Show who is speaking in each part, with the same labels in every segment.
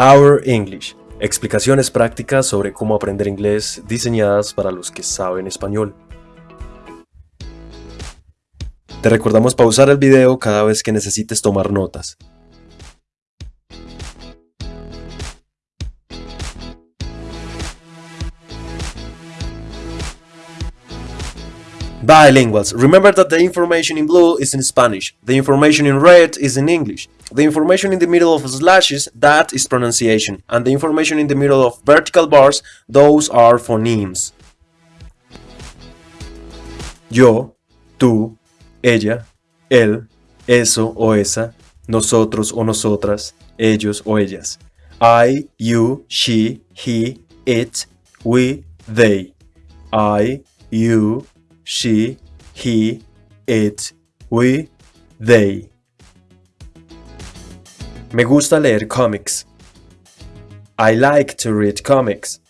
Speaker 1: Our English. Explicaciones prácticas sobre cómo aprender inglés diseñadas para los que saben español. Te recordamos pausar el video cada vez que necesites tomar notas. Bilinguals. Remember that the information in blue is in Spanish, the information in red is in English, the information in the middle of slashes, that is pronunciation, and the information in the middle of vertical bars, those are phonemes. Yo, tú, ella, él, eso o esa, nosotros o nosotras, ellos o ellas. I, you, she, he, it, we, they. I, you, she, he, it, we, they. Me gusta leer comics. I like to read comics.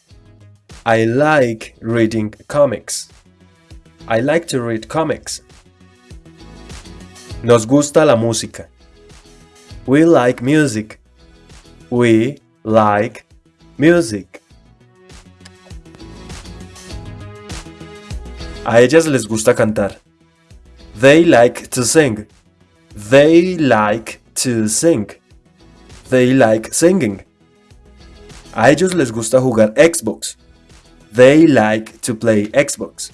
Speaker 1: I like reading comics. I like to read comics. Nos gusta la música. We like music. We like music. A ellas les gusta cantar. They like to sing. They like to sing. They like singing. A ellos les gusta jugar Xbox. They like to play Xbox.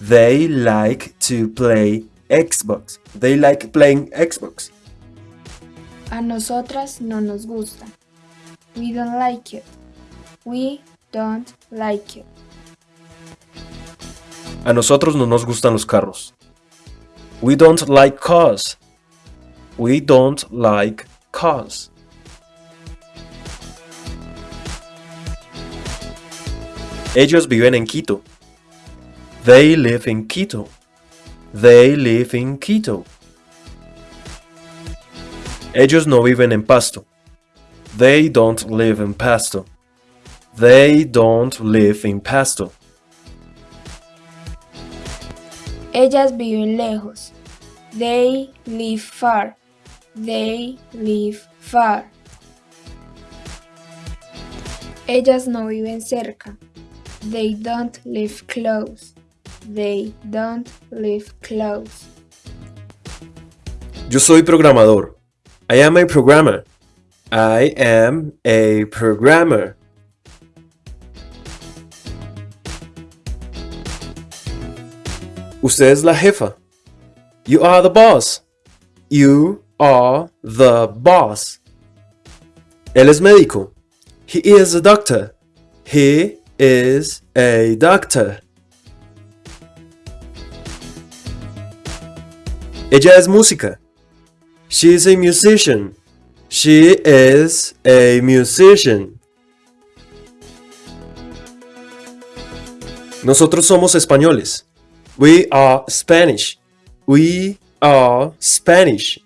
Speaker 1: They like to play Xbox. They like playing Xbox.
Speaker 2: A nosotras no nos gusta. We don't like it. We don't like it.
Speaker 1: A nosotros no nos gustan los carros. We don't like cars. We don't like cars. Ellos viven en Quito. They live in Quito. They live in Quito. Ellos no viven en Pasto. They don't live in Pasto. They don't live in Pasto.
Speaker 2: Ellas viven lejos. They live far. They live far. Ellas no viven cerca. They don't live close. They don't live close.
Speaker 1: Yo soy programador. I am a programmer. I am a programmer. Usted es la jefa. You are the boss. You are the boss. Él es médico. He is a doctor. He is a doctor. Ella es música. She is a musician. She is a musician. Nosotros somos españoles. We are Spanish. We are Spanish.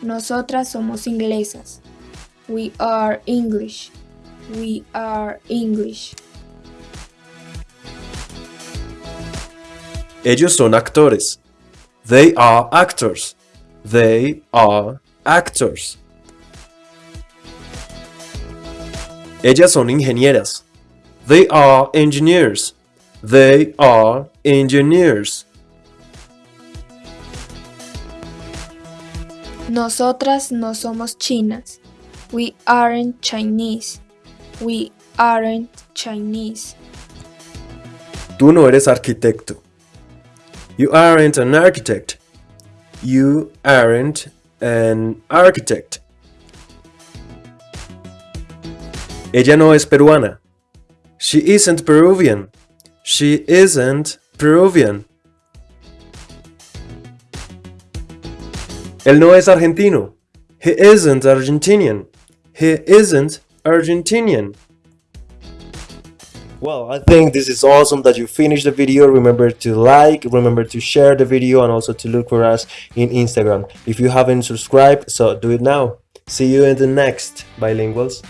Speaker 2: Nosotras somos inglesas. We are English. We are English.
Speaker 1: Ellos son actores. They are actors. They are actors. Ellas son ingenieras. They are engineers. They are engineers.
Speaker 2: Nosotras no somos chinas. We aren't Chinese. We aren't Chinese.
Speaker 1: Tú no eres arquitecto. You aren't an architect. You aren't an architect. Ella no es peruana. She isn't Peruvian. She isn't Peruvian. Él no es argentino. He isn't Argentinian. He isn't Argentinian. Well, I think this is awesome that you finished the video. Remember to like, remember to share the video and also to look for us in Instagram. If you haven't subscribed, so do it now. See you in the next Bilinguals.